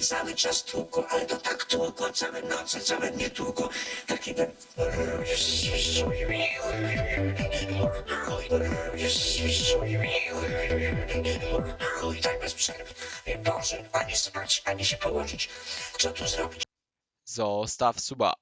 Cały czas tłuko, ale to tak tłuko, całe noce, całe dnie tłuko. Taki ten... I tak bez przerwy. Boże, ani spać, ani się położyć. Co tu zrobić? Zostaw suba.